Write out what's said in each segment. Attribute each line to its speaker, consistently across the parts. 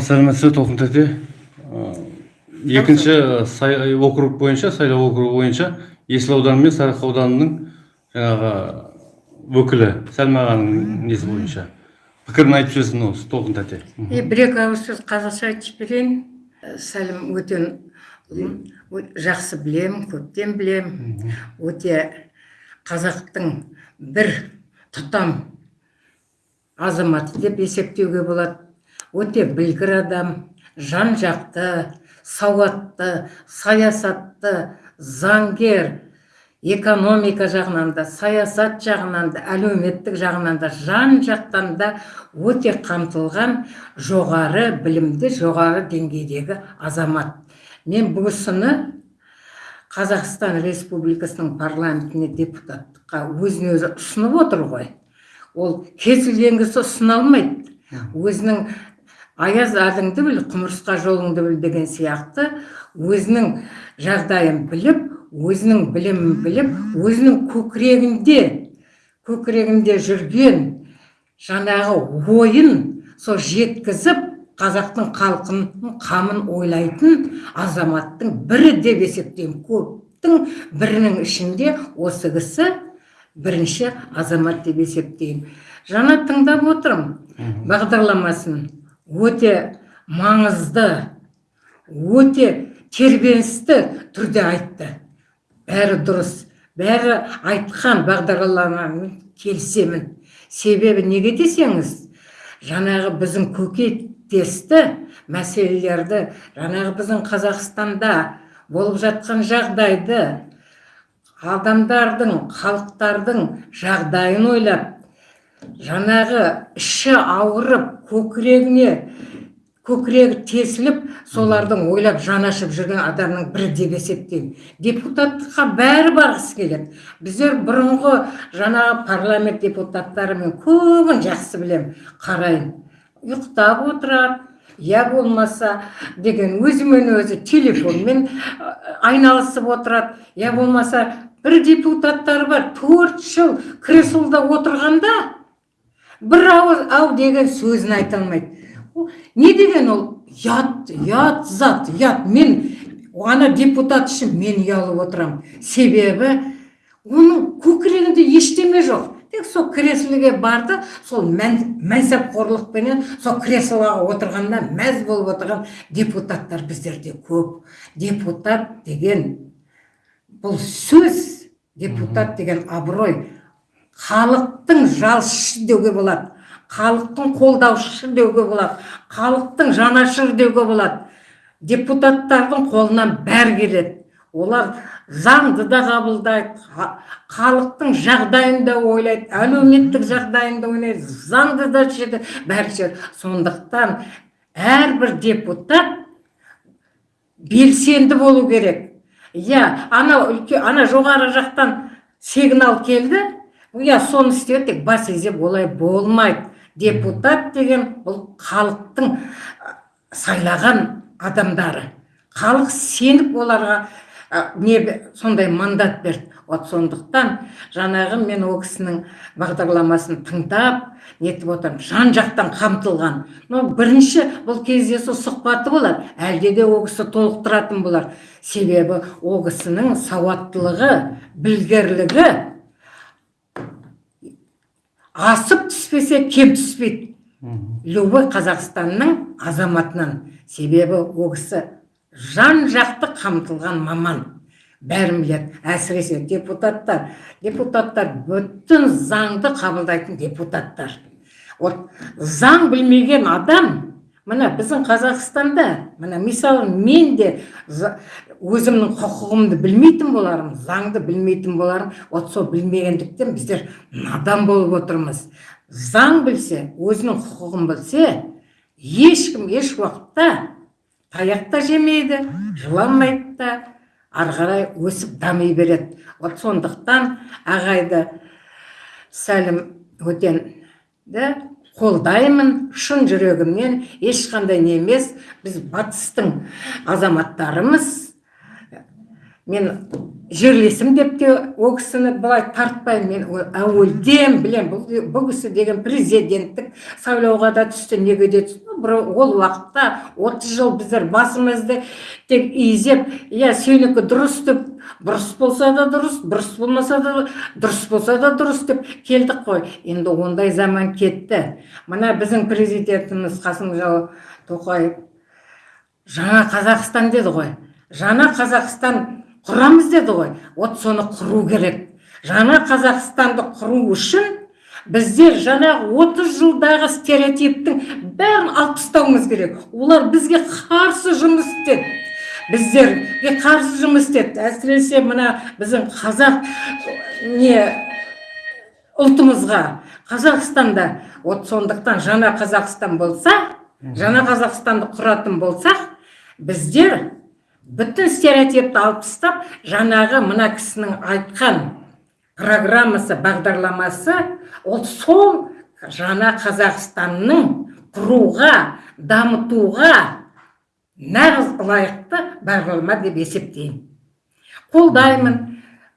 Speaker 1: ал сәлеметсіз толқын тәте екінші сай- округ бойынша сайлау округі бойынша есіл ауданы мен сарыарқа ауданының жаңағы өкілі сәлма ағаның несі бойынша. Пікірін айтып жіберсін осы толқын тәте
Speaker 2: е бір екі ауыз сөз қазақша айтып жіберейін. Ә, сәлім өте жақсы білем көптен білем өте қазақтың бір тұтам азаматы деп есептеуге болады. Өте білгір адам жан жақты сауатты саясатты заңгер экономика жағынан да саясат жағынан да әлеуметтік жағынан да жан жақтан да өте қамтылған жоғары білімді жоғары деңгейдегі азамат. Мен бұл қазақстан республикасының парламентіне депутаттыққа өзін өзі ұсынып отыр ғой. Ол кез келген кісі ұсына алмайды. Өзінің аяз әліңді біл құмырсқа жолыңды біл деген сияқты. Өзінің жағдайын біліп өзінің білімін біліп өзінің көкірегінде көкірегінде жүрген жаңағы ойын сол жеткізіп қазақтың халқының қамын ойлайтын азаматтың бірі деп есептеймін. Көптің бірінің ішінде осы кісі бірінші азамат деп есептеймін. Жаңа тыңдап отырмын. Бағдарламасын өте маңызды өте тербеністі түрде айтты. Бәрі дұрыс бәрі айтқан бағдарламамен келісемін. Себебі неге десеңіз жаңағы біздің көкейтесті мәселелерді жаңағы біздің қазақстанда болып жатқан жағдайды адамдардың халықтардың жағдайын ойлап жаңағы іші ауырып көкірегіне көкірегі тесіліп солардың ойлап жанашып жүрген адамның бірі деп есептеймін. Депутаттыққа бәрі барғысы келеді. Біздер бұрынғы жаңағы парламент депутаттары мен көбін жақсы білем қараймын ұйықтап отырады я болмаса деген өзімен өзі телефонмен айналысып отырады. Я болмаса бір депутаттар бар төрт жыл креслода отырғанда бір ауыз ау деген сөзін айта алмайды. Не деген ол? Ұят ұят зат ұят мен ана депутат үшін мен ұялып отырамын себебі оның көкірегінде ештеме жоқ. Тек сол креслоге барды сол мән, мәнсапқорлықпенен сол креслоға отырғанда мәз болып отырған депутаттар біздерде көп. Депутат деген бұл сөз депутат деген абырой. Халықтың жалшысы деуге болады. Халықтың қолдаушысы деуге болады. Халықтың жанашыры деуге болады. Депутаттардың қолынан бәрі келеді. Олар заңды да қабылдайды ха- халықтың жағдайын да ойлайды әлеуметтік жағдайын да ойлайды заңды да шешеді бәрі сондықтан әрбір депутат белсенді болу керек. Иә ана үлке ана жоғары жақтан сигнал келді иә соны істеді тек бас изеп олай болмайды депутат деген бұл халықтың сайлаған адамдары. Халық сеніп оларға ә, не сондай мандат берді. Вот сондықтан жаңағы мен ол кісінің бағдарламасын тыңдап нетіп отырмын жан жақтан қамтылған. Но бірінші бұл кездесу сұхбаты болады. Әлде де ол кісі толықтыратын болар. Себебі ол кісінің сауаттылығы білгірлігі асып түспесе кем түспейді. Любой қазақстанның азаматынан. Себебі ол жан жақты қамтылған маман. Бәрін біледі әсіресе депутаттар. Депутаттар бүтін заңды қабылдайтын депутаттар. Вот заң білмеген адам міне біздің қазақстанда міне мысалы мен де өзімнің құқығымды білмейтін болармын заңды білмейтін болармын. Вот сол білмегендіктен біздер надан болып отырмыз. Заң білсе өзінің құқығын білсе ешкім еш уақытта таяқ та жемейді жыламайды да ары қарай өсіп дами береді. Вот сондықтан ағайды сәлім өтенді қолдаймын шын жүрегімнен ешқандай не емес біз батыстың азаматтарымыз. Мен жерлесім деп те ол кісіні былай тартпаймын мен әуелден білем бұл, кісі деген президенттік сайлауға да түсті неге де түсті? Ол уақытта отыз жыл біздер басымызды тек изеп иә сенікі дұрыс деп бұрыс болса да дұрыс бұрыс болмаса да дұрыс болса да дұрыс деп келдік қой. Енді ондай заман кетті. Мына біздің президентіміз қасым тоқаев жаңа қазақстан деді ғой. Жаңа қазақстан құрамыз деді ғой вот соны құру керек. Жаңа қазақстанды құру үшін біздер жаңағы 30 жылдағы стереотиптің бәрін алып тастауымыз керек. Олар бізге қарсы жұмыс істеді. Біздерге қарсы жұмыс істеді. Әсіресе мына біздің қазақ не ұлтымызға. Қазақстанда вот сондықтан жаңа қазақстан болса жаңа қазақстанды құратын болсақ біздер бүтін стереотипті алып тастап жаңағы мына кісінің айтқан программасы бағдарламасы ол сол жаңа қазақстанның құруға дамытуға нағыз лайықты бағдарлама деп есептеймін. Қолдаймын.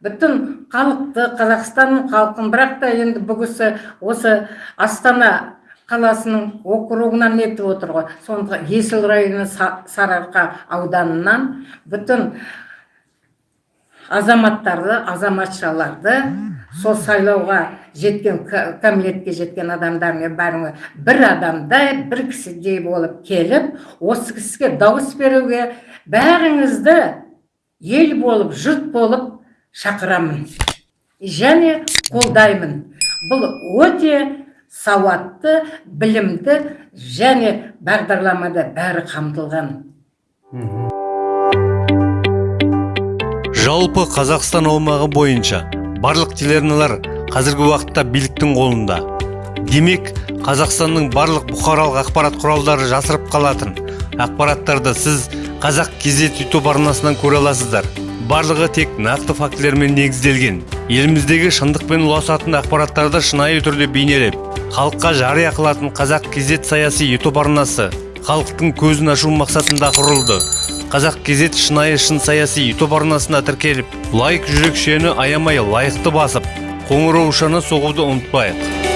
Speaker 2: Бүтін халықты қазақстанның халқын бірақ та енді бұл кісі осы астана қаласының округынан нетіп отыр ғой. Сонда есіл районы сарыарқа ауданынан бүтін азаматтарды азаматшаларды сол сайлауға жеткен кәмелетке жеткен адамдармен бәріңі бір адамдай бір кісідей болып келіп осы кісіге дауыс беруге бәріңізді ел болып жұрт болып шақырамын. Және қолдаймын. Бұл өте сауатты білімді және бағдарламада бәрі қамтылған.
Speaker 3: Жалпы қазақстан аумағы бойынша барлық телеарналар қазіргі уақытта биліктің қолында. Демек қазақстанның барлық бұқаралық ақпарат құралдары жасырып қалатын. Ақпараттарды сіз қазақ кезет ютуб арнасынан көре аласыздар. Барлығы тек нақты фактілермен негізделген. Еліміздегі шындықпен ұласатын ақпараттарды шынайы түрде бейнелеп халыққа жария қылатын қазақ кезет саяси ютуб арнасы халықтың көзін ашу мақсатында құрылды. Қазақ кезет шынайы шын саяси ютуб арнасына тіркеліп лайк жүрекшені аямай лайықты басып қоңыраушаны соғуды ұмытпайық.